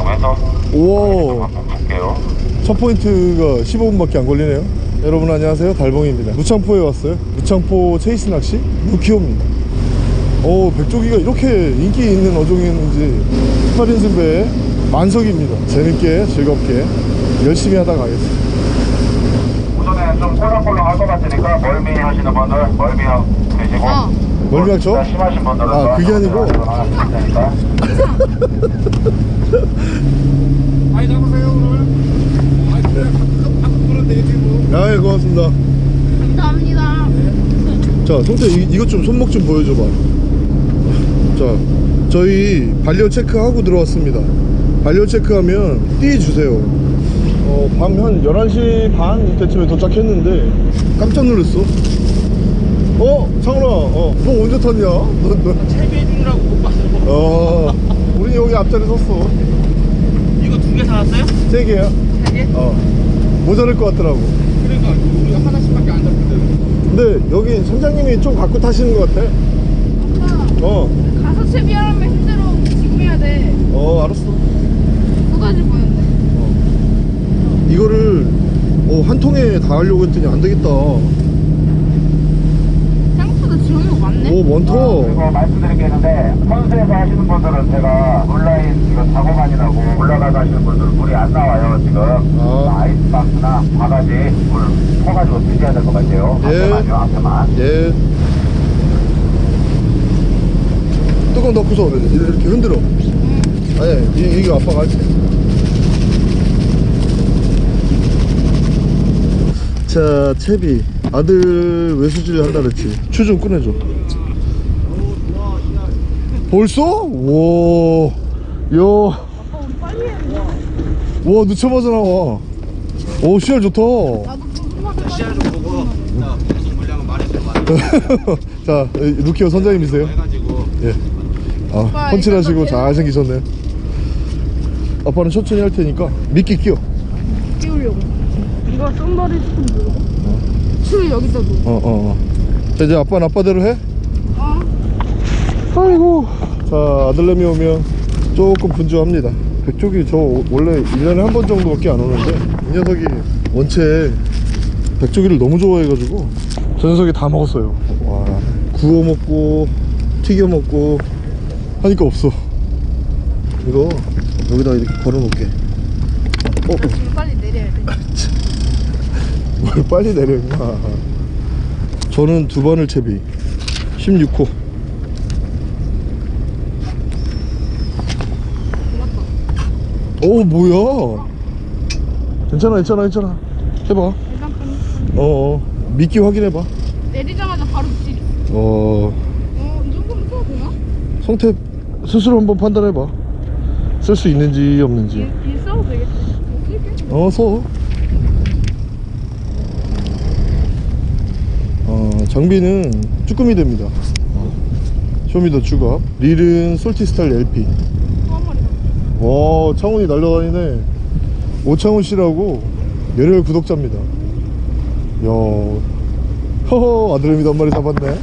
이동해서 오, 한번 볼게요. 첫 포인트가 15분밖에 안 걸리네요. 여러분 안녕하세요. 달봉입니다. 무창포에 왔어요. 무창포 체이스 낚시 무키오입니다. 오, 백조기가 이렇게 인기 있는 어종이었는지 18인승 배에 만석입니다. 재밌게 즐겁게 열심히 하다 가겠습니다. 좀 꼴랑꼴랑 할것 같으니까 멀미 하시는 분들 멀미 되시고 어. 멀미약죠? 진짜 심하신 분들은 아, 그게 아니고? 많이 잡으세요 오늘 아이 그래 가끔 가끔 그런 데지 뭐 아, 예, 고맙습니다. 감사합니다. 자, 성태 이, 이것 좀 손목 좀 보여줘봐. 자, 저희 반려 체크하고 들어왔습니다. 반려 체크하면 띠 주세요. 어, 밤 한 11시 반 이때쯤에 도착했는데 깜짝 놀랐어. 어, 창훈아, 어, 너 언제 탔냐? 너, 너. 채비해 주느라고 못 봤어 어, 우리 여기 앞자리 섰어. 이거 두 개 사왔어요? 세 개야. 세 개? 어, 모자랄 것 같더라고. 그러니까 우리가 하나씩밖에 안 잡거든 근데 여기 선장님이 좀 갖고 타시는 것 같아. 오빠 어, 가서 채비하면 힘들어. 지금 해야 돼. 어, 알았어. 쏟아질 뻔했네. 이거를 어, 한 통에 다 하려고 했더니 안 되겠다. 많네. 많다. 그리고 말씀드릴 게 있는데 선수에서 하시는 분들은 제가 온라인 지금 작업만이라고 올라가서 하시는 분들 물이 안 나와요 지금 아. 아이스박스나 바가지 물 퍼가지고 드셔야 될 것 같아요 예. 앞에만요 앞에만 예. 뚜껑 덮고서 이렇게 흔들어. 아니, 이, 이거 아빠가 할게. 자, 채비. 아들 외수질 한다 그랬지. 추 좀 꺼내줘. 벌써? 와, 야. 와, 늦자마자 나와. 오, 씨알 좋다. 나도 궁금하게 시야 좀 보고 자 방송 물량은 말해주면 안 자, 루키오 선장님이세요? 해가지고 예. 아, 펀치하시고 잘생기셨네요. 아빠는 천천히 할 테니까 미끼 끼워. 끼우려고. 이거 쏜다리 조금 누르고. 줄 여기다 놓고. 어, 어, 어. 자, 이제 아빠는 아빠대로 해. 어. 아이고. 자, 아들내미 오면 조금 분주합니다. 백쪽이 저 원래 1년에 한 번 정도밖에 안 오는데 이 녀석이 원체 백조기를 너무 좋아해가지고 저 녀석이 다 먹었어요. 와, 구워 먹고 튀겨 먹고 하니까 없어. 이거 여기다 이렇게 걸어 놓을게. 어, 나 지금 빨리 내려야 돼. 뭘 빨리 내려 임마 저는 두 번을 채비 16호 오 뭐야? 괜찮아 괜찮아 괜찮아. 해봐. 좀 어어. 미끼 확인해봐. 내리자마자 바로 찌. 어. 어, 이 정도면 써도 되나? 성태 스스로 한번 판단해봐. 쓸 수 있는지 없는지. 써도 되겠다. 어서 어, 장비는 쭈꾸미 됩니다. 어, 쇼미더 쭈갑 릴은 솔티스탈 LP. 와 창훈이 날라다니네. 오창훈 씨라고 열혈 구독자입니다. 야 허허 아드레미도 한 마리 잡았네.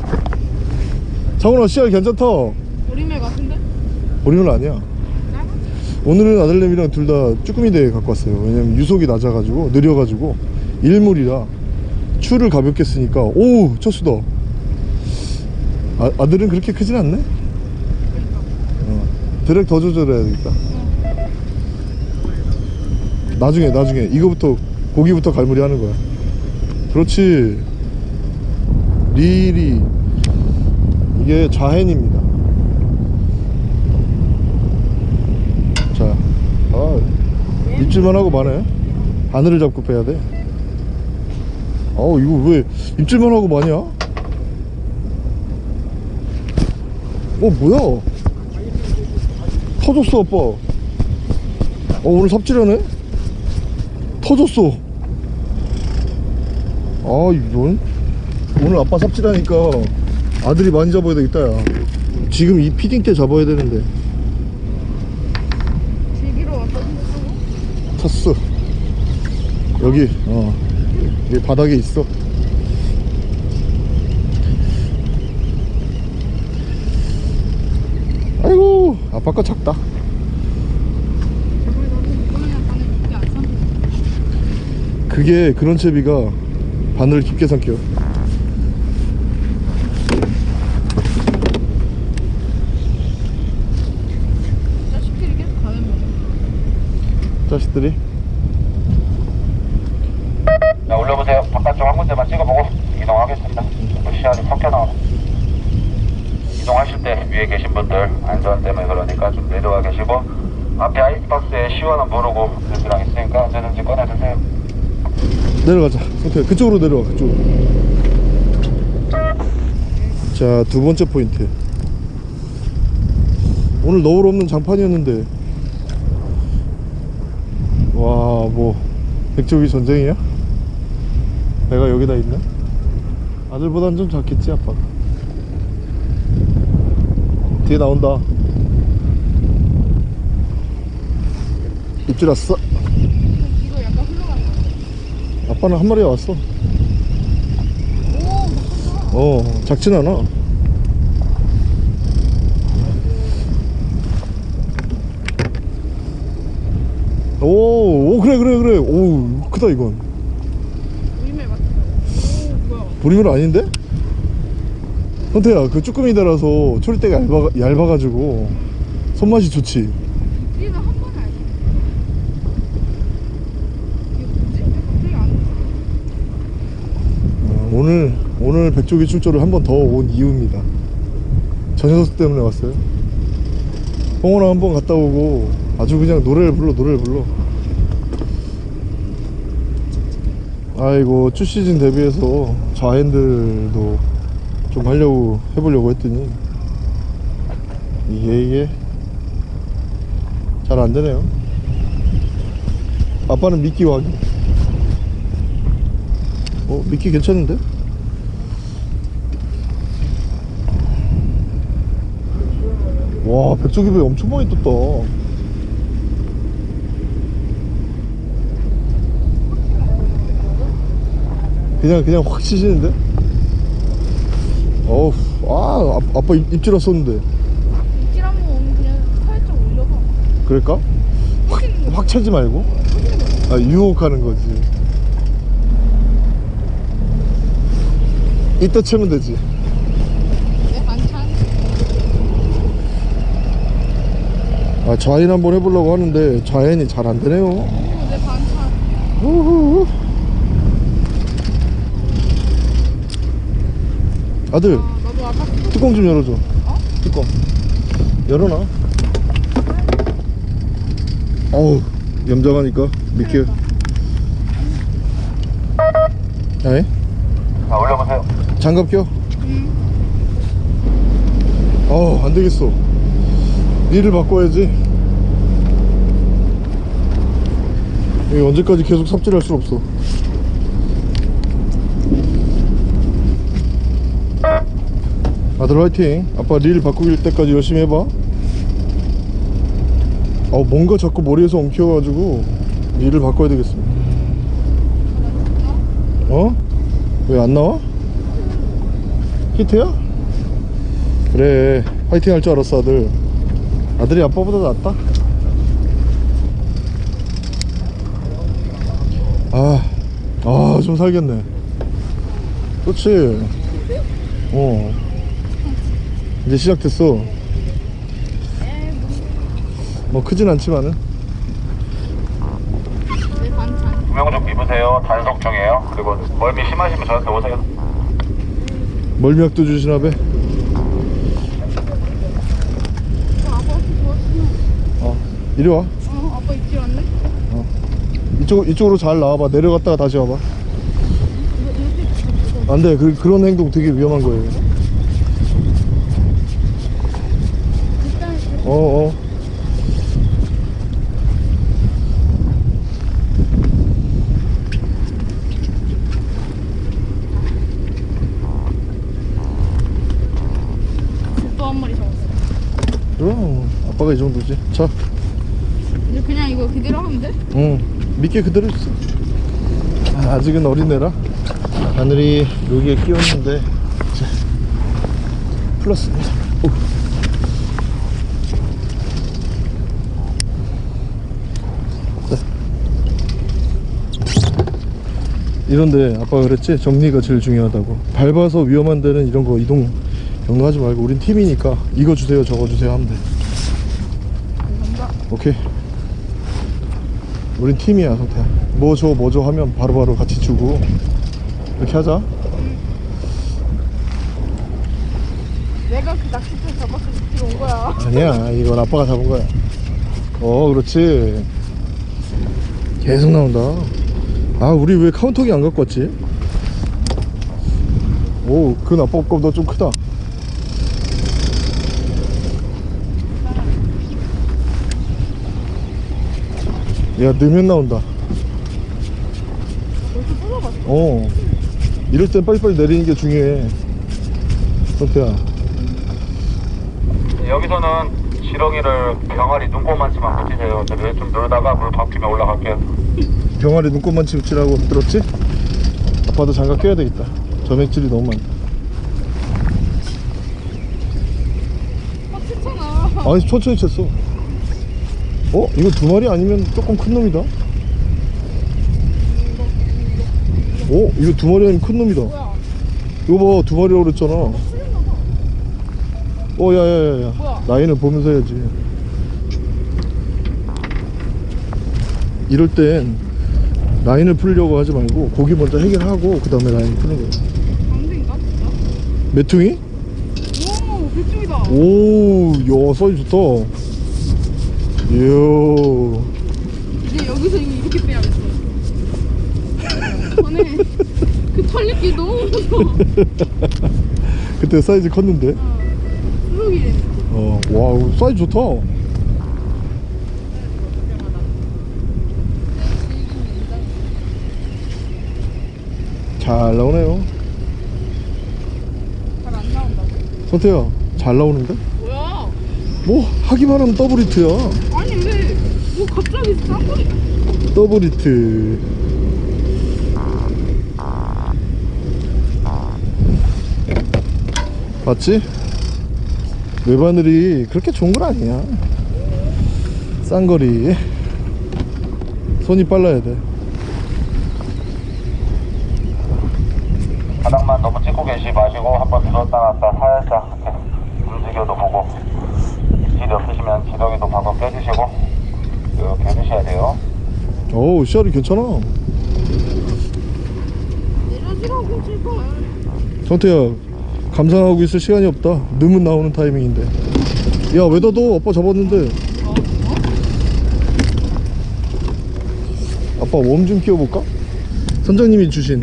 창훈아 씨알 괜찮다. 오리매 같은데? 보리는 아니야. 오늘은 아들내미랑 둘 다 쭈꾸미 대회 갖고 왔어요. 왜냐면 유속이 낮아가지고 느려가지고 일물이라 추를 가볍게 쓰니까 오 첫수다. 아, 아들은 그렇게 크진 않네? 어, 드랙 더 조절해야 되겠다 나중에 나중에 이거부터 고기부터 갈무리 하는 거야 그렇지 릴이 이게 좌hen입니다 자, 아, 입질만 하고 마네. 바늘을 잡고 빼야 돼. 아우, 이거 왜 입질만 하고 마냐? 어, 뭐야? 터졌어, 아빠. 어, 오늘 삽질하네? 터졌어. 아, 이런. 오늘 아빠 삽질하니까 아들이 많이 잡아야 되겠다, 야. 지금 이 피딩 때 잡아야 되는데. 제기로 왔다 탔어 여기 어 여기 바닥에 있어 아이고 아빠 거 작다 그게 그런 채비가 바늘을 깊게 삼켜요 자식들이 계속 가는 거야. 자식들이 자, 올려보세요. 바깥쪽 한 군데만 찍어보고 이동하겠습니다. 또 시야를 섞여 나와. 이동하실 때 위에 계신 분들 안전 때문에 그러니까 좀 내려와 계시고 앞에 아이스박스에 시원한 모르고 여기랑 있으니까 언제든지 꺼내주세요. 내려가자. 성태 그쪽으로 내려와 그쪽으로 자두 번째 포인트. 오늘 너울 없는 장판이었는데. 와 뭐 백조기 전쟁이야? 내가 여기다 있네? 아들보단 좀 작겠지 아빠가 뒤에 나온다. 입질 왔어 이거 약간 흘러가는 거. 아빠는 한 마리 왔어. 어 작진 않아. 오, 오 그래 그래 그래. 오 크다 이건? 보리물 아닌데? 현태야 그 쭈꾸미 달아서 초리대가 얇아, 얇아가지고 손맛이 좋지 우리는 한 번에 알지. 이게 뭐지? 왜 갑자기 안 오지? 어, 오늘 오늘 백조기 출조를 한 번 더 온 이유입니다. 저 녀석 때문에 왔어요. 홍어랑 한번 갔다 오고 아주 그냥 노래를 불러 노래를 불러. 아이고 쭈 시즌 대비해서 좌핸들도 좀 하려고 해보려고 했더니 이게 이게 잘 안되네요. 아빠는 미끼 확인 어 미끼 괜찮은데? 와 백조기배 엄청 많이 떴다 그냥 그냥 확 치시는데? 어우 아 아, 아빠 입, 입질 왔었는데 입질 한번 오면 그냥 살짝 올려봐. 그럴까? 확, 확 차지 말고 아 유혹하는 거지 이따 채면 되지 내 반찬. 아 좌인 한번 해보려고 하는데 좌인이 잘 안 되네요 오, 내 반찬. 우후. 아들 아, 뚜껑 좀 열어줘 어? 뚜껑 열어놔 어우 염장하니까 미끼 자, 올려보세요. 장갑 껴 응. 어우 안되겠어. 니를 바꿔야지. 이게 언제까지 계속 삽질할 수 없어. 아들 화이팅. 아빠 릴 바꾸길 때까지 열심히 해봐. 어 뭔가 자꾸 머리에서 엉켜가지고 릴을 바꿔야 되겠습니다. 어? 왜 안 나와? 히트야? 그래 화이팅 할 줄 알았어 아들 아들이 아빠보다 낫다 아, 아좀 살겠네 그렇지 어 이제 시작됐어 뭐 크진 않지만은 내 반찬. 구명조 입으세요. 단속 중이에요. 그리고 멀미 심하시면 저한테 오세요. 멀미약도 주시나 봐. 어. 어, 이리 와. 어, 아빠 입질 왔네? 이쪽, 이쪽으로 잘 나와봐. 내려갔다가 다시 와봐. 이거 안돼. 그, 그런 행동 되게 위험한 거예요. 이렇게 어어 또한 마리 잡았어. 그럼 아빠가 이 정도지 자 이제 그냥 이거 그대로 하면 돼? 응, 미끼 그대로 있어. 아, 아직은 어린애라. 바늘이 여기에 끼웠는데, 자, 풀었습니다. 오. 자. 이런데 아빠가 그랬지 정리가 제일 중요하다고 밟아서 위험한 데는 이런 거 이동 경로하지 말고 우린 팀이니까 이거 주세요 저거 주세요 하면 돼 오케이. 우린 팀이야 성태야 뭐줘 뭐줘 하면 바로 바로 같이 주고. 이렇게 하자. 내가 그 낚싯대 잡아서 집에 온 거야. 아니야 이건 아빠가 잡은 거야. 어 그렇지. 계속 나온다. 아 우리 왜 카운터기 안 갖고 왔지? 오 그건 아빠 거보다 좀 크다 야 넣으면 나온다? 어 이럴 땐 빨리빨리 내리는 게 중요해 성태야 여기서는 지렁이를 병아리 눈곱만치만 붙이세요. 저기 좀 놀다가 물 바뀌면 올라갈게요. 병아리 눈곱만 치우치라고 들었지? 아빠도 장갑 껴야 되겠다 점액질이 너무 많다 아. 아니 천천히 쳤어 어? 이거 두 마리 아니면 조금 큰 놈이다 어? 이거 두 마리 아니면 큰 놈이다? 이거 봐두 마리라고 그랬잖아 어 야야야야? 라인을 보면서 해야지 이럴 땐 라인을 풀려고 하지 말고 고기 먼저 해결하고 그 다음에 라인 푸는 거야 장대인가 진짜? 메퉁이? 오, 백조기다. 오, 야, 사이즈 좋다. 이야. 이제 여기서 이렇게 빼야겠어. 전에 그 털리기 너무 무서워. 그때 사이즈 컸는데. 수룩이래. 어, 와, 사이즈 좋다. 잘 나오네요. 잘 안 나온다고? 선태야, 잘 나오는데? 뭐, 하기만 하면 double hit야. 아니 왜? 뭐 갑자기 쌍거리? double hit. 맞지? 외바늘이 그렇게 좋은 건 아니야. 쌍거리. 손이 빨라야 돼. 바닥만 너무 찍고 계시 마시고 한번 들었다 놨다 살짝 움직여도 보고 없으시면 지렁이도 방금 빼주시고 이렇게 해주셔야 돼요. 어우, 시알이 괜찮아. 내려지라고 제발. 성태야, 감상하고 있을 시간이 없다. 넣으면 나오는 타이밍인데. 야, 왜 닫어? 아빠 잡았는데. 아빠 웜 좀 끼워볼까? 선장님이 주신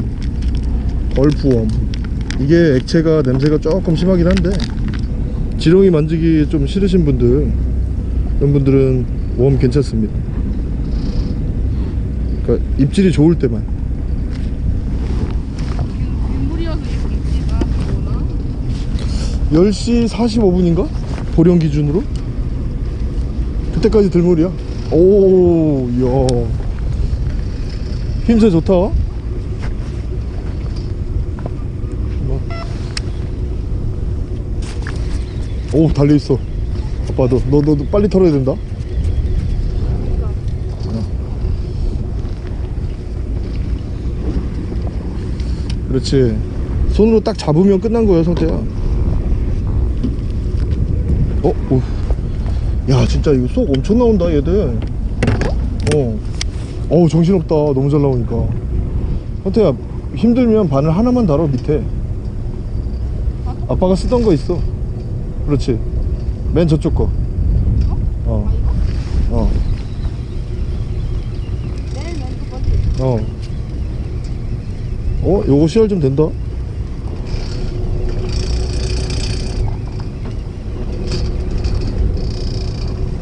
얼프웜. 이게 액체가 냄새가 조금 심하긴 한데 지렁이 만지기 좀 싫으신 분들 그런 분들은 웜 괜찮습니다. 그러니까 입질이 좋을 때만. 빗물이어서 이렇게 있지가 그거나. 10시 45분인가? 보령 기준으로? 그때까지 들물이야. 오, 야. 힘새 좋다. 뭐. 오, 달려있어. 아빠, 너, 너, 너, 너 빨리 털어야 된다. 어. 그렇지. 손으로 딱 잡으면 끝난 거야, 성태야. 어? 오. 야 진짜 이거 속 엄청 나온다 얘들 어 어우 정신없다 너무 잘 나오니까 현태야 힘들면 바늘 하나만 달아 밑에 아빠가 쓰던 거 있어 그렇지 맨 저쪽 거 어. 어. 멘트 버티. 어. 어? 요거 CR 좀 된다?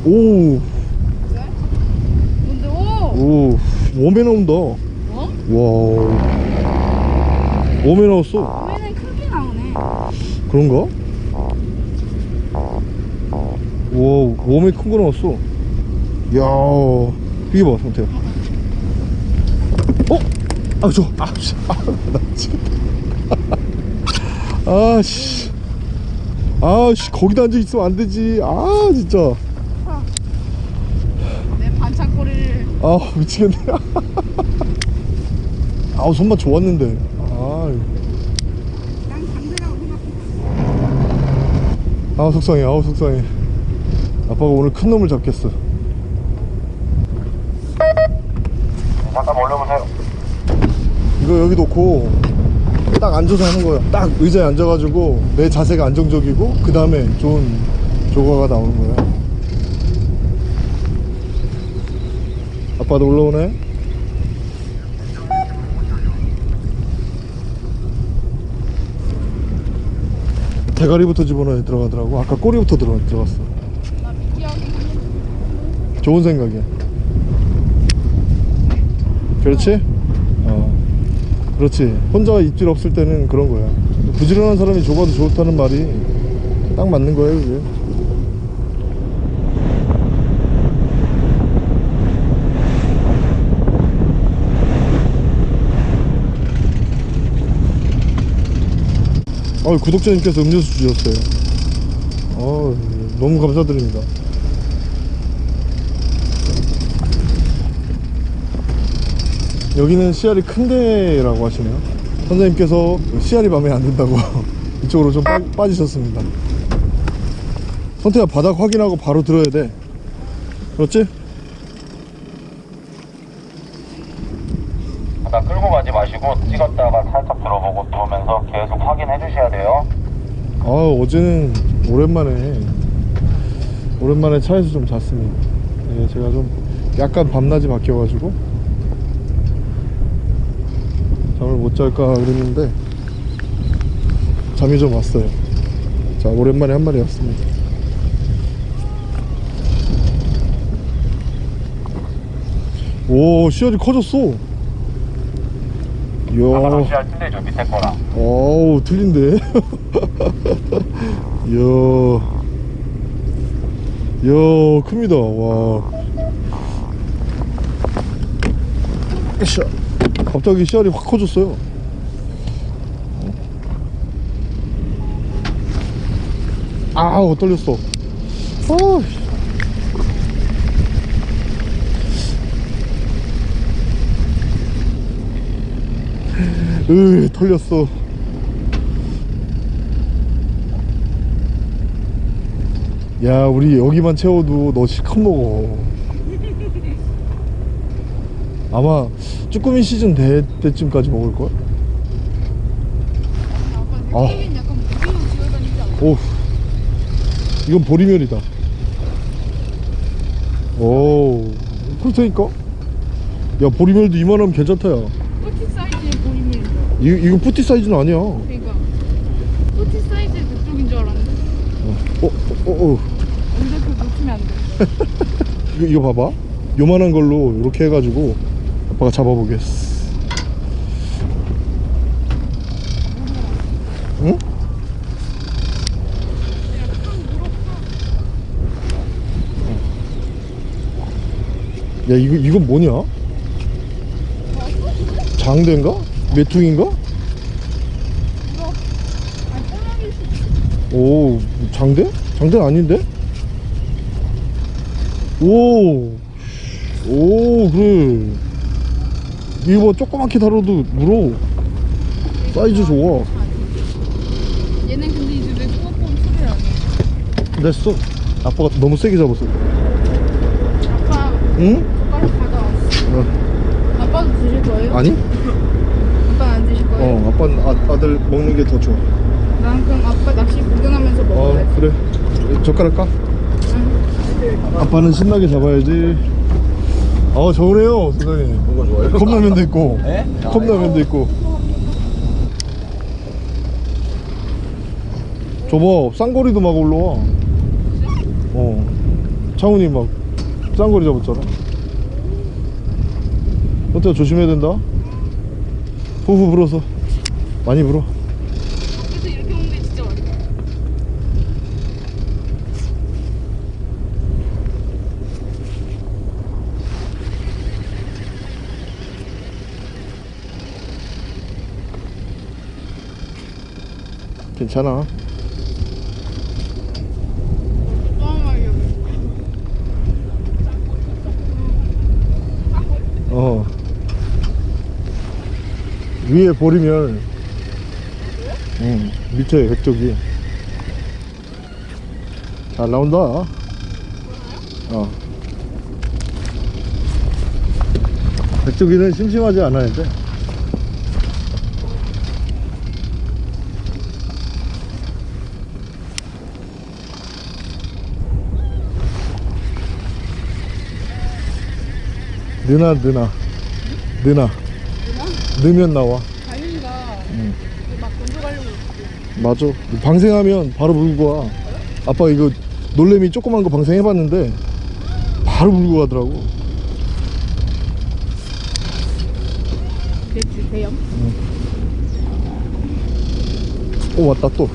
오, 왜? 뭔데? 오. 오, 웜에 나온다. 뭐? 와. 웜에 나왔어. 왜는 크게 나오네. 그런가? 와, 웜에 큰거 나왔어. 야, 이게 봐, 상태야. 어? 아, 저, 아, 씨. 아, 나 지금. 아, 씨. 아, 씨, 거기다 앉아 있으면 안 되지. 아, 진짜. 내 반창고리를 아, 미치겠네. 아우 손맛 좋았는데 아유 아우 속상해 아우 속상해 아빠가 오늘 큰 놈을 잡겠어. 잠깐 올려보세요. 이거 여기 놓고 딱 앉아서 하는 거야. 딱 의자에 앉아가지고 내 자세가 안정적이고 그 다음에 좋은 조과가 나오는 거야. 아빠도 올라오네. 대가리부터 집어넣어 들어가더라고. 아까 꼬리부터 들어, 들어갔어 좋은 생각이야. 그렇지? 어. 그렇지. 혼자 입질 없을 때는 그런 거야. 부지런한 사람이 좁아도 좋다는 말이 딱 맞는 거예요 그게. 어, 구독자님께서 음료수 주셨어요. 어, 너무 감사드립니다 여기는 씨알이 큰 데라고 하시네요. 선생님께서 씨알이 마음에 안 든다고 이쪽으로 좀 빠, 빠지셨습니다. 선태야 바닥 확인하고 바로 들어야 돼. 그렇지? 바닥 끌고 가지 마시고 찍었다가 살짝 들어보고 들어오면서 계속 확인해 주셔야 돼요. 아 어제는 오랜만에 오랜만에 차에서 좀 잤습니다. 예, 제가 좀 약간 밤낮이 바뀌어가지고 잘까 그랬는데 잠이 좀 왔어요. 자 오랜만에 한 마리 왔습니다. 오 씨알이 커졌어. 이야. 어우 틀린데. 이야. 이야 큽니다. 와. 갑자기 씨알이 확 커졌어요 아우 떨렸어. 아으 털렸어. 야 우리 여기만 채워도 너 실컷 먹어. 아마 쭈꾸미 시즌 될 때쯤까지 먹을걸? 아. 오 이건 보리멸이다. 오 그렇다니까. 야 보리멸도 이만하면 괜찮다 야. 포티 사이즈의 보이면. 이, 이거 푸티 사이즈는 아니야. 어, 그러니까. 포티 사이즈의 그쪽인 줄 알았는데 어, 어, 어. 근데 그 놓치면 안돼. 이거, 이거 봐봐. 요만한 걸로 이렇게 해가지고 아빠가 잡아보겠어 응? 야 이거 이건 뭐냐? 장대인가? 메퉁인가? 오 장대? 장대 아닌데? 오, 오 그래. 이거 뭐 조그맣게 다뤄도 물어. 사이즈 좋아. 얘는 근데 이제 내 소화법 소리 아니야 됐어. 아빠가 너무 세게 잡았어. 아빠 응? 어, 아빠도 드실 거예요? 아니? 아빠는 안 드실 거예요? 어, 아빠는 아, 아들 먹는 게 더 좋아. 난 그럼 아빠 낚시 구경하면서 어, 먹어야지 그래. 젓가락 까? 응. 아빠는 신나게 잡아야지. 어, 선생님. 뭔가 좋아요? 컵라면도 있고. 예? 컵라면도 있고. 저봐, 쌍거리도 막 올라와. 어. 창훈이 막 쌍거리 잡았잖아. 어때 조심해야 된다. 후후 불어서. 많이 불어. 그래서 이렇게 먹는 게 진짜 맛있어 괜찮아. 또 한 마리 여기 어. 위에 보리멸 응 밑에 백조기 잘 나온다. 어. 백조기는 심심하지 않아야 돼. 느나 느나. 느나 넣으면 나와. 다윤이가 막 건져가려고. 맞아. 방생하면 바로 물고 와. 아빠 이거 놀래미 조그만 거 방생해봤는데 바로 물고 가더라고. 배추 대형. 오 왔다 또.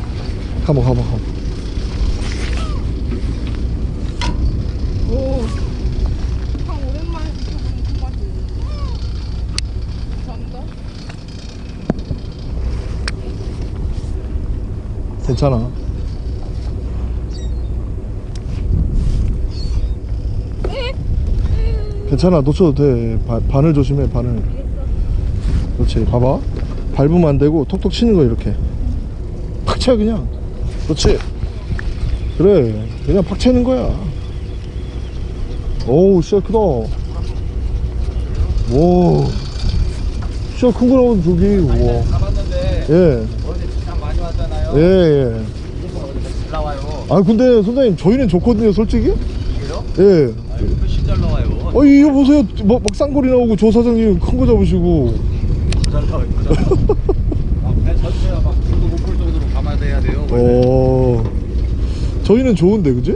가봐 가봐 가봐 오. 참 오랜만에 지켜보는 손맛이. 감사합니다. 괜찮아. 괜찮아. 놓쳐도 돼. 바, 바늘 조심해 바늘. 그렇지. 봐봐. 밟으면 안 되고 톡톡 치는 거 이렇게. 팍쳐 그냥. 그렇지. 그래. 그냥 팍 채는 거야. 오우 씨야 크다. 오 씨야 큰거 나오는 저기. 우와. 예 예, 예. 잘 나와요. 아 근데 선생님 저희는 좋거든요 솔직히 그래요? 예 훨씬 잘 나와요. 어 이거 보세요 막, 막 쌍거리 나오고 조 사장님 큰 거 잡으시고 잘 나와요. 잘 나와요. 아, 배 전체가 막 중도 못 볼 정도로 감아야 돼요. 원래. 어 저희는 좋은데 그지?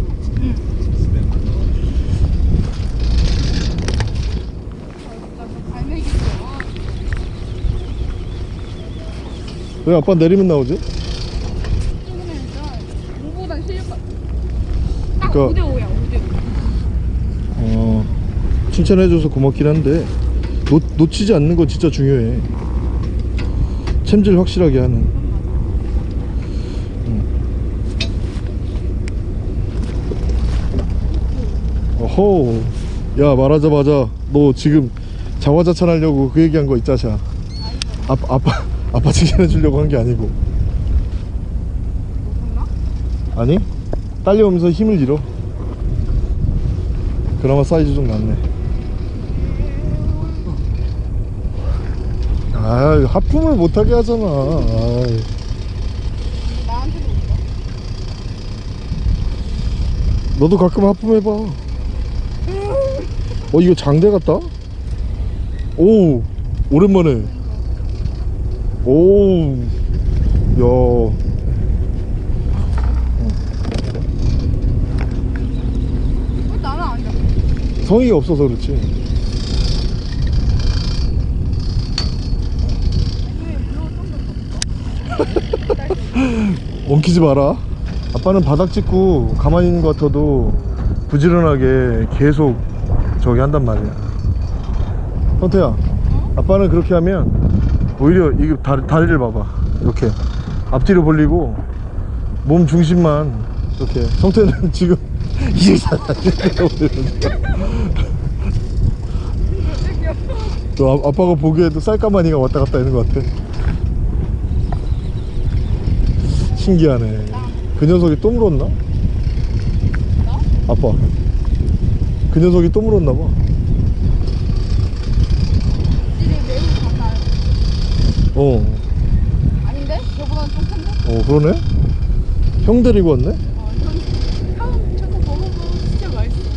왜 아빠 내리면 나오지? 최근에 진짜 공보단 실력 같아. 딱 그러니까- 5대5야, 5대5. 어 칭찬해줘서 고맙긴 한데 놓, 놓치지 않는 거 진짜 중요해. 챔질 확실하게 하는. 음. 어호 야 말하자마자 너 지금 자화자찬 하려고 그 얘기한 거 있자샤. 아빠 아빠 아빠 칭찬해 주려고 한 게 아니고. 나? 아니 딸려오면서 힘을 잃어. 그나마 사이즈 좀 낫네. 아 하품을 못하게 하잖아. 아이. 너도 가끔 하품해봐. 어 이거 장대 같다? 오 오랜만에. 오야 왜 나는 안 잡혀? 성의가 없어서 그렇지. 엉키지 마라. 아빠는 바닥 짚고 가만히 있는 것 같아도 부지런하게 계속 저기 한단 말이야. 성태야 아빠는 그렇게 하면 오히려 이거 다리, 다리를 봐봐. 이렇게. 앞뒤로 벌리고 몸 중심만 이렇게. 성태는 지금 또 아, 아빠가 보기에도 쌀까마니가 왔다 갔다 있는 것 같아 신기하네 그 녀석이 또 물었나? 아빠 그 녀석이 또 물었나 봐. 어, 아닌데? 저보다 좀 큰데? 어 그러네 형 데리고 왔네 어, 형, 형 저거 먹어보면 진짜 맛있어.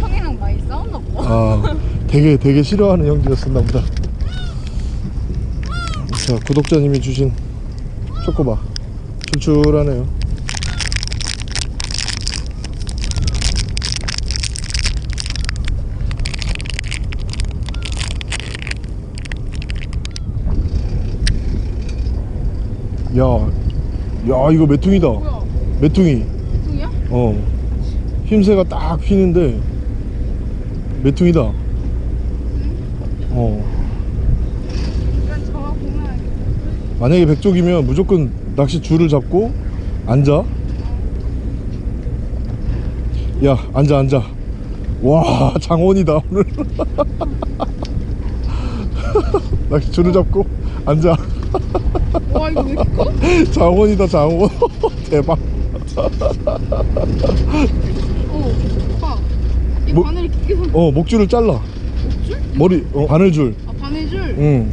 형이랑 많이 싸웠나 봐. 아 되게 되게 싫어하는 형제였었나 보다. 자 구독자님이 주신 초코바. 출출하네요. 야, 야 이거 메퉁이다. 뭐야? 메퉁이. 중이야? 어. 힘새가 딱 휘는데 메퉁이다? 어. 저와 보면 만약에 백족이면 무조건 낚시 줄을 잡고 앉아. 야 앉아 앉아. 와 장원이다 오늘. 낚시 줄을 잡고 앉아. 와 이거 왜 이렇게 커? 장원이다 장원. 대박. 오 뭐- 바늘이 길게 서어 목줄을 잘라. 목줄? 머리 어 바늘줄. 아 바늘줄? 응.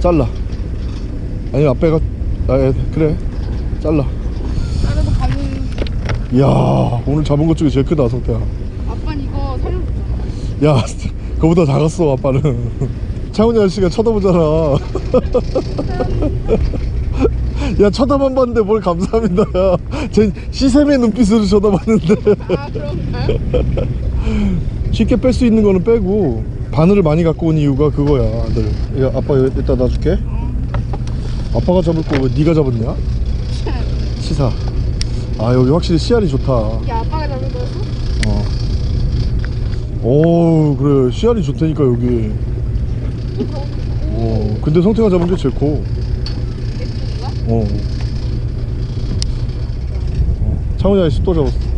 잘라. 아니 앞에가 아 예, 그래. 잘라. 나래도 바늘. 이야 오늘 잡은 것 중에 제일 크다 성태야. 아빠는 이거 살려줬잖아. 야 그거보다 작았어 아빠는. 차훈이 아저씨가 쳐다보잖아. 야 쳐다만 봤는데 뭘 감사합니다 야쟤 시샘의 눈빛으로 쳐다봤는데. 아? 쉽게 뺄 수 있는 거는 빼고 바늘을 많이 갖고 온 이유가 그거야 아들 야 아빠 여기 이따 놔줄게 아빠가 잡을 거왜 네가 잡았냐? 시사 아 여기 확실히 씨알이 좋다 이게 아빠가 잡은 거였어? 어. 오 그래 씨알이 좋다니까 여기 어 근데 성태가 잡은 게 제일 커 어. 어. 창훈이 아저씨 또 잡았어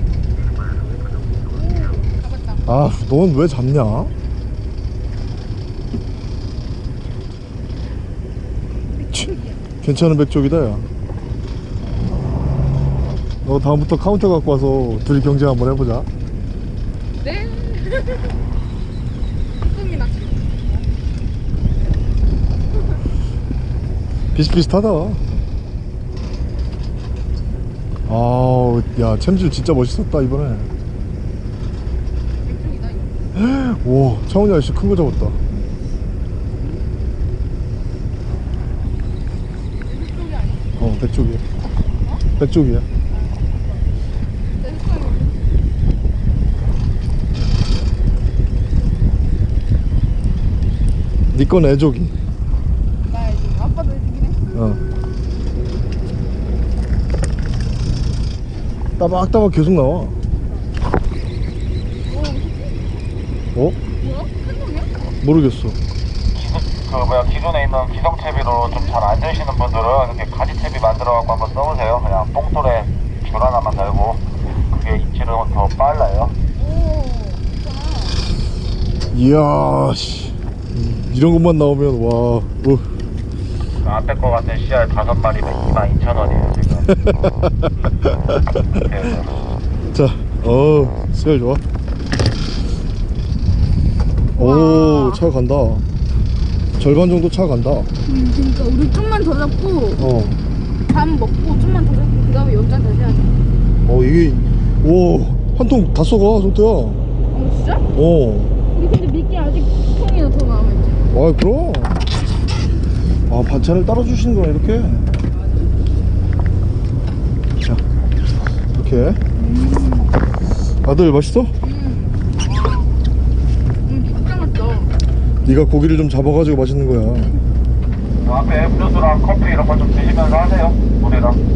아 넌 왜 잡냐? 치, 괜찮은 백조기다 야너 다음부터 카운터 갖고 와서 둘이 경쟁 한번 해보자. 네? 비슷비슷하다. 아우 야 챔질 진짜 멋있었다 이번에 백조기다 이거 와 창훈이 아저씨 큰 거 잡았다. 어내 색깔이 니건 애족이 나야. 이제 아빠도 해 어. 따박따박 계속 나와 오 어? 뭐야? 큰 모르겠어 그 뭐야 기존에 있는 기성채비로 좀 잘 안 되시는 분들은 이렇게 가지채비 만들어갖고 한번 써보세요. 그냥 뽕돌에 줄 하나만 달고 그게 입질은 더 빨라요. 이야 씨 이런 것만 나오면 와 어. 그 앞에 거 같은 씨알 다섯 마리면 22,000원이에요 지금. 그래서 자, 어, 스멜 좋아. 오, 차 간다. 절반 정도 차 간다. 음 그니까 우리 좀만 더 잡고 어, 밥 먹고 좀만 더 잡고 그 다음에 연장 다시 하자 어 이게 오, 한 통 다 쏘가, 성태야. 어 진짜? 어, 우리 근데 미끼 아직 통이나 더 남아 있지 아 그럼. 아 반찬을 따라 주시는구나 이렇게. 자, 이렇게. 아들 맛있어? 음 진짜 맛있어 네가 고기를 좀 잡아가지고 맛있는 거야. 그 앞에 음료수랑 커피 이런 거 좀 드시면서 하세요. 같은데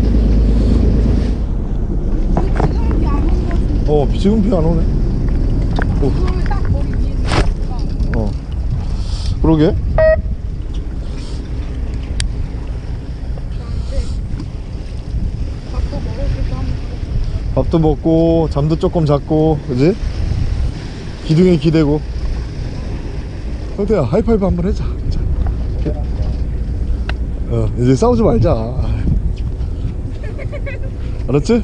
어, 지금 비 안 오네. 거니까 어, 그러게. 밥도 먹고 잠도 조금 잤고 그지? 기둥에 기대고 성태야 하이파이브 한번 해자 자. 어 이제 싸우지 말자 알았지?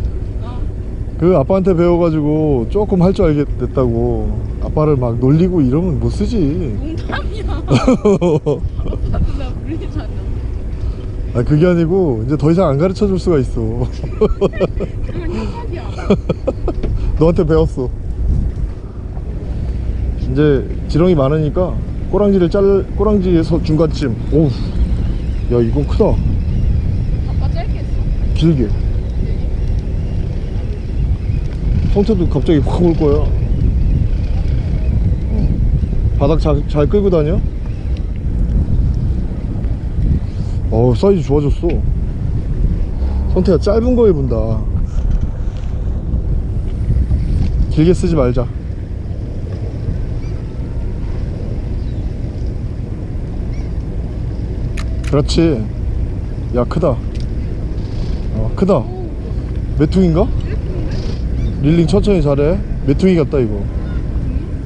그 아빠한테 배워가지고 조금 할 줄 알게 됐다고 아빠를 막 놀리고 이러면 못 쓰지 농담이야 아빠도 나 물리잖아 아 그게 아니고 이제 더 이상 안 가르쳐 줄 수가 있어 그건 협박이야 너한테 배웠어. 이제 지렁이 많으니까 꼬랑지를 짤 꼬랑지에서 중간쯤. 오우. 야 이건 크다. 아빠 짧게 했어 길게. 성태도 갑자기 확 올 거야. 어. 바닥 잘, 잘 끌고 다녀? 어우 사이즈 좋아졌어. 성태야 짧은 거에 분다. 길게 쓰지 말자. 그렇지. 야 크다. 어 크다. 메퉁인가? 릴링 천천히 잘해. 메퉁이 같다 이거.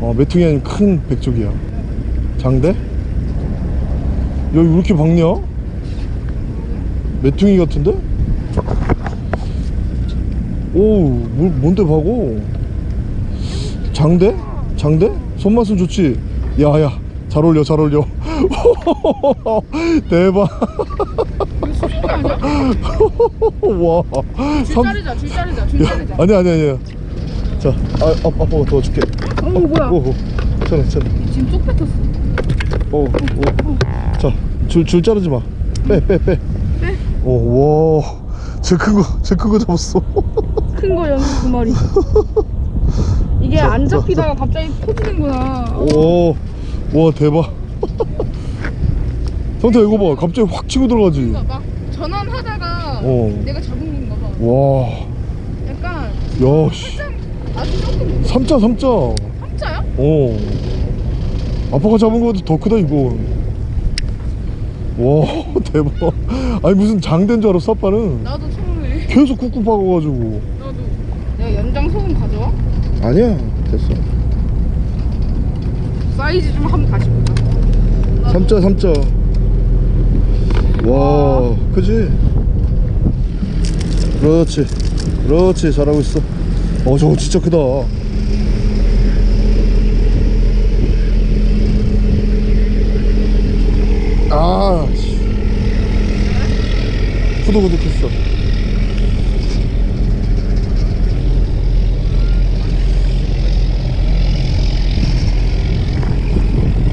어 메퉁이 아닌 큰 백족이야. 장대? 왜 이렇게 박냐? 메퉁이 같은데? 오, 뭐, 뭔데 박어? 장대? 장대? 손맛은 좋지? 야, 야, 잘 어울려, 잘 어울려. 대박. 수준이 아니야? 와. 줄 삼- 자르자 줄 자르자 줄 야, 자르자 아니, 아니, 아니야. 자, 아, 아, 아빠가 도와줄게. 어 뭐야 오, 오. 괜찮아, 괜찮아. 지금 쏙 뱉었어 오, 오. 자, 줄, 줄 자르지 마. 빼, 빼, 빼. 빼? 오, 와. 제큰 거, 제큰거 잡았어. 큰 거 연두 마리 이게 자, 안 자, 잡히다가 갑자기 터지는구나 오, 와, 대박. 성태 이거 봐. 갑자기 확 치고 들어가지. 그러니까 막 전환하다가 어. 내가 잡은 건가 봐 와, 약간 야, 씨. 아주 조금 삼자, 삼자. 삼자야? 어. 아빠가 잡은 거보다 더 크다, 이거. 와, 대박. 아니, 무슨 장된 줄 알았어, 아빠는. 나도 처음에 계속 꾹꾹 박아가지고. 나도 내가 연장 소금 가져와? 아니야, 됐어. 사이즈 좀 한번 다시 보자 나도 삼자, 삼자. 와, 그지? 그렇지. 그렇지, 잘하고 있어. 어, 저거 진짜 크다. 아, 씨. 후두구둑했어.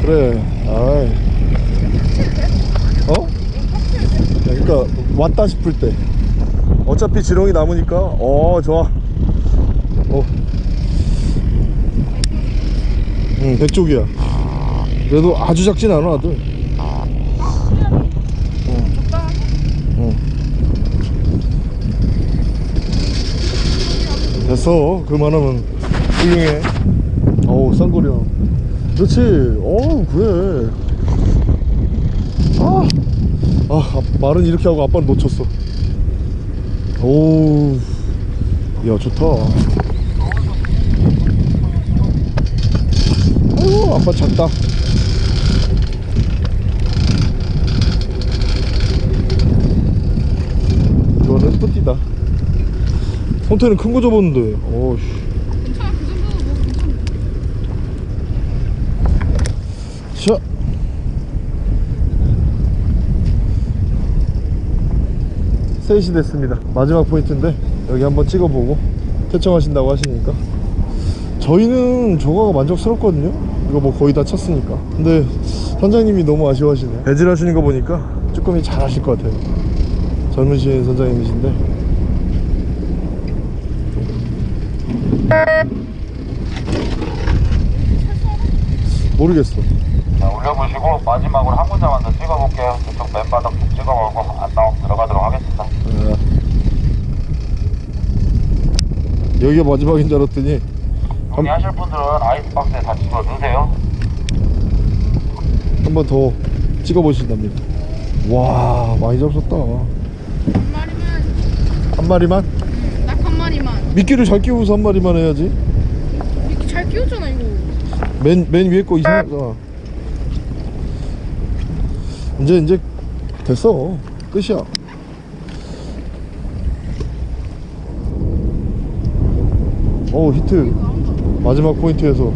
그래, 아이. 어? 그러니까 왔다 싶을 때. 어차피 지렁이 남으니까. 어 좋아. 어. 응 백쪽이야. 그래도 아주 작진 않아 아들. 됐어. 그만하면 훌륭해. 어우 쌍거리야. 그렇지. 어우 그래. 아, 아 아, 말은 이렇게 하고 아빠는 놓쳤어. 오우. 야 좋다. 아이고 아빠 작다. 이거는 뿌띠다. 손태는 큰 거 접었는데. 어우 3시 됐습니다. 마지막 포인트인데 여기 한번 찍어보고 퇴청하신다고 하시니까. 저희는 조과가 만족스럽거든요. 이거 뭐 거의 다 쳤으니까. 근데 선장님이 너무 아쉬워하시네요. 배질하시는 거 보니까 쭈꾸미 잘 하실 것 같아요. 젊으신 선장님이신데. 모르겠어. 자 올려보시고 마지막으로 한 군데만 더 찍어볼게요. 저쪽 맨바닥 여기가 마지막인 줄 알았더니 여기 하실 분들은 아이스박스에 다 집어 넣으세요. 한 번 더 찍어 보신답니다. 와 많이 잡섰다. 한 마리만 한 마리만? 딱한 마리만 미끼를 잘 끼우고서 한 마리만 해야지. 이렇게 잘 끼웠잖아 이거 맨, 맨 위에 거 이상하잖아. 이제 이제 됐어. 끝이야. 오 히트. 마지막 포인트에서.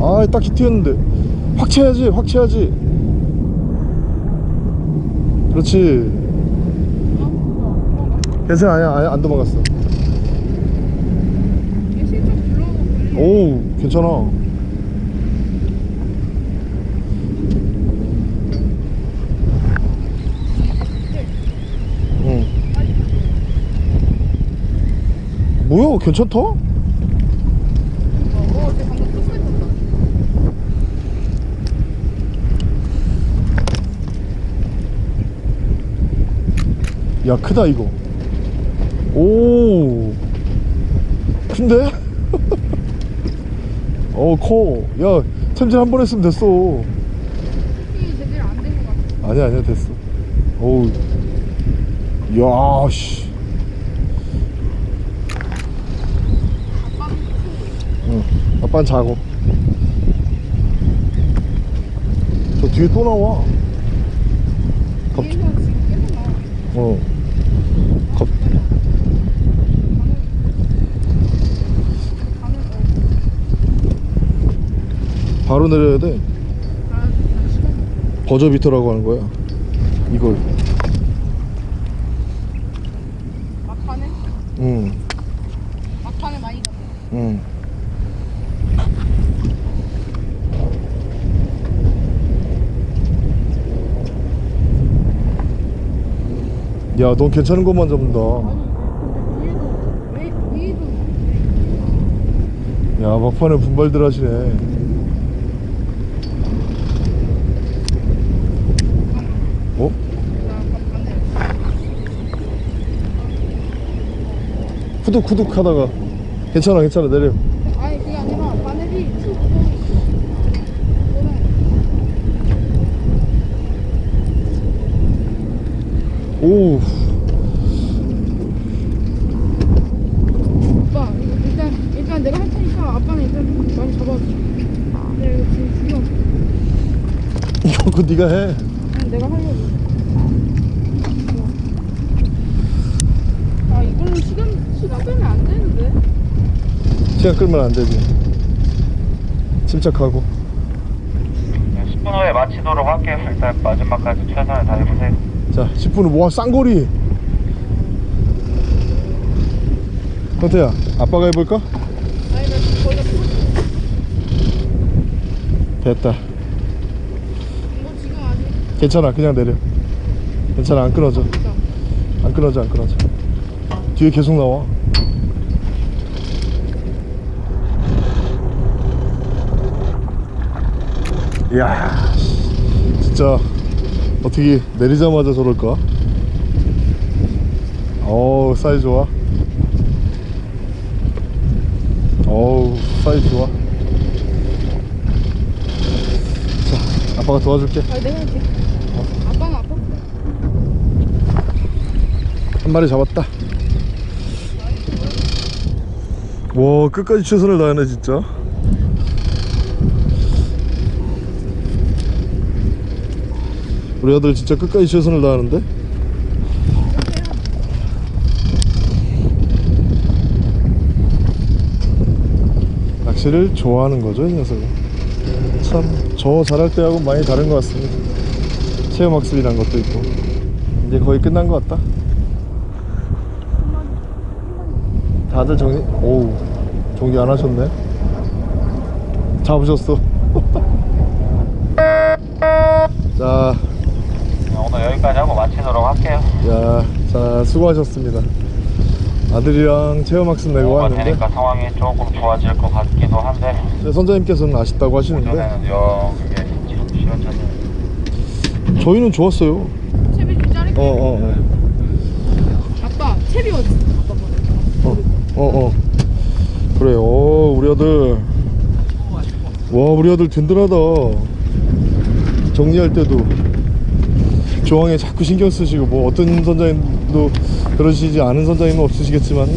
아, 딱 히트였는데. 확 쳐야지, 확 쳐야지. 그렇지. 괜찮아, 아니야, 아니야, 안 도망갔어. 오, 괜찮아. 응. 뭐야, 괜찮다? 야, 크다, 이거. 오, 큰데? 어, 커. 야, 챔질 한 번 했으면 됐어. 아니야, 아니야, 됐어. 어우. 야, 씨. 응, 아빠는 자고. 좋다. 뒤에 또 나와 갑- 뒤에서 지금 계속 나와. 어 갑. 바로 내려야 돼. 버저비터라고 하는 거야 이걸? 응 막판에 많이 가. 응. 야, 넌 괜찮은 것만 잡는다. 야, 막판에 분발들 하시네. 어? 후둑후둑 하다가. 괜찮아, 괜찮아, 내려. 오, 오빠, 이거 일단, 일단 내가 할 테니까 아빠는 이거 지금 이거 그거 네가 해. 그냥 내가 하려고. 아, 이걸로 시간, 시간 빼면 안 되는데? 시간 끌면 안 되지. 침착하고. 10분 후에 마치도록 할게요. 일단 마지막까지 최선을 다해보세요. 자, 10분 후, 와, 쌍거리. 형태야, 아빠가 해볼까? 아니, 나 지금 거의 다 풀었어. 됐다. 괜찮아, 그냥 내려. 괜찮아, 안 끊어져. 안 끊어져 안 끊어져 뒤에 계속 나와 이야 진짜 어떻게 내리자마자 저럴까 어우 사이즈 좋아 어우 사이즈 좋아 자 아빠가 도와줄게 아, 내가 할게. 아빠는 아빠? 한 마리 잡았다. 와 끝까지 최선을 다하네 진짜. 우리 아들 진짜 끝까지 최선을 다하는데. 낚시를 좋아하는 거죠 이 녀석은. 참저 잘할 때하고 많이 다른 것 같습니다. 체험학습이란 것도 있고. 이제 거의 끝난 것 같다. 다들 정리, 오우, 정리 안 하셨네. 잡으셨어. 자, 오늘 여기까지 하고 마치도록 할게요. 야, 자, 수고하셨습니다. 아들이랑 체험학습 내고 뭐가 왔는데, 되니까 상황이 조금 좋아질 것 같기도 한데 네, 선장님께서는 아쉽다고 하시는데. 저희는 좋았어요. 채비 좀 자를게. 어, 어, 어. 아빠, 채비 어디? 아빠. 어, 어, 어. 그래, 어, 우리 아들. 와, 우리 아들 든든하다. 정리할 때도 조항에 자꾸 신경 쓰시고, 뭐 어떤 선장님도 그러시지 않은 선장님은 없으시겠지만,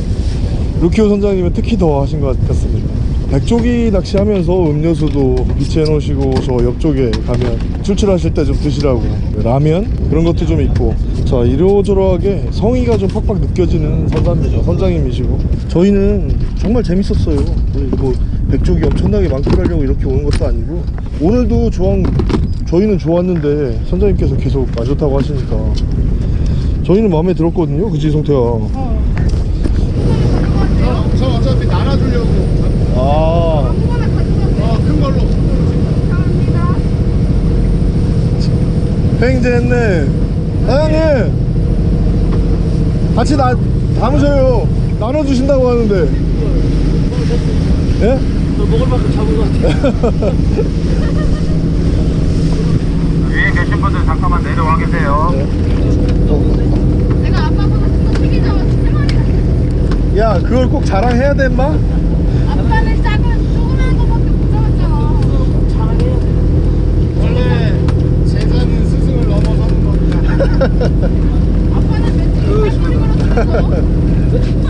루키오 선장님은 특히 더 하신 것 같습니다. 백조기 낚시하면서 음료수도 비치해 놓으시고 저 옆쪽에 가면 출출하실 때 좀 드시라고. 라면? 그런 것도 좀 있고. 자 이러저러하게 성의가 좀 팍팍 느껴지는 선장님이죠. 선장님이시고. 저희는 정말 재밌었어요. 뭐 백조기 엄청나게 많고 하려고 이렇게 오는 것도 아니고. 오늘도 조항 저희는 좋았는데 선장님께서 계속 안 좋다고 하시니까 저희는 마음에 들었거든요 그지 성태야 어. 저 어차피 나눠주려고 아 한번에 가져가세요. 어, 큰 걸로 감사합니다. 횡재했네 사장님 같이 나 담으셔요 나눠주신다고 하는데 예? 먹을 만큼 잡은 것 같아. 위에 계신 분들 잠깐만 내려와 계세요. 내가 아빠보다 더 크게 잡았어. 세 마리가. 야 그걸 꼭 자랑해야 돼 인마? 아빠는 작은, 조그만 거밖에 못 잡았잖아. 자랑해야 돼. 원래 제자는 스승을 넘어서는 겁니다 아빠는 멘트를 할 소리 걸어주면서.